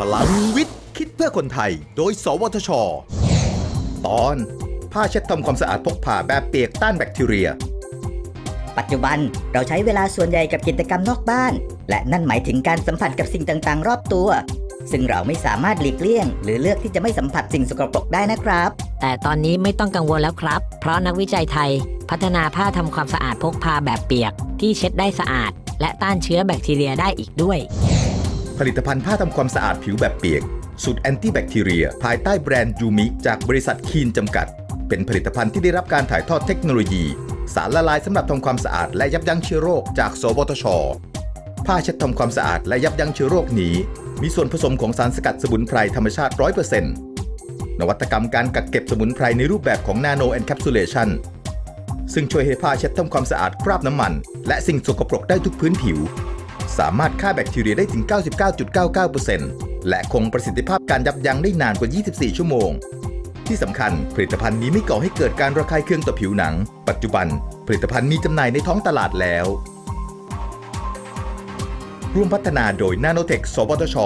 พลังวิทย์ คิดเพื่อคนไทย โดย สวทช ตอน ผ้าเช็ดทำความสะอาดพกพาแบบเปียกต้านแบคทีเรีย ปัจจุบันเราใช้เวลาส่วนใหญ่กับกิจกรรมนอกบ้าน และนั่นหมายถึงการสัมผัสกับสิ่งต่างๆ รอบตัว ซึ่งเราไม่สามารถหลีกเลี่ยง หรือเลือกที่จะไม่สัมผัสสิ่งสกปรกได้นะครับ แต่ตอนนี้ไม่ต้องกังวลแล้วครับ เพราะนักวิจัยไทย พัฒนาผ้าทำความสะอาดพกพาแบบเปียก ที่เช็ดได้สะอาด และต้านเชื้อแบคทีเรียได้อีกด้วย ผลิตภัณฑ์ผ้าทำความสะอาดผิวแบบเปียก สูตร anti-bacteria ภายใต้แบรนด์ยูมิจากบริษัทคีนจำกัด เป็นผลิตภัณฑ์ที่ได้รับการถ่ายทอดเทคโนโลยี สารละลายสำหรับทำความสะอาดและยับยั้งเชื้อโรคจาก สวทช ผ้าเช็ดทำความสะอาดและยับยั้งเชื้อโรคนี้ มีส่วนผสมของสารสกัดสมุนไพรธรรมชาติ 100%นวัตกรรมการกักเก็บสมุนไพรในรูปแบบของ nano encapsulationซึ่งช่วยให้ผ้าเช็ดทำความสะอาดคราบน้ำมัน และสิ่งสกปรกได้ทุกพื้นผิว สามารถฆ่าแบคทีเรียได้ถึง 99.99%และคงประสิทธิภาพการยับยั้งได้นานกว่า 24 ชั่วโมง ที่สำคัญผลิตภัณฑ์นี้ไม่ก่อให้เกิดการระคายเคืองต่อผิวหนัง ปัจจุบัน ผลิตภัณฑ์มีจำหน่ายในท้องตลาดแล้ว ร่วมพัฒนาโดยนาโนเทคสวทช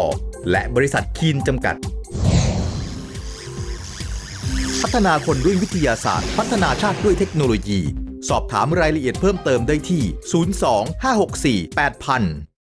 และบริษัทคีนจำกัด พัฒนาคนด้วยวิทยาศาสตร์ พัฒนาชาติด้วยเทคโนโลยีสอบถามรายละเอียดเพิ่มเติมได้ที่ 02 564 8000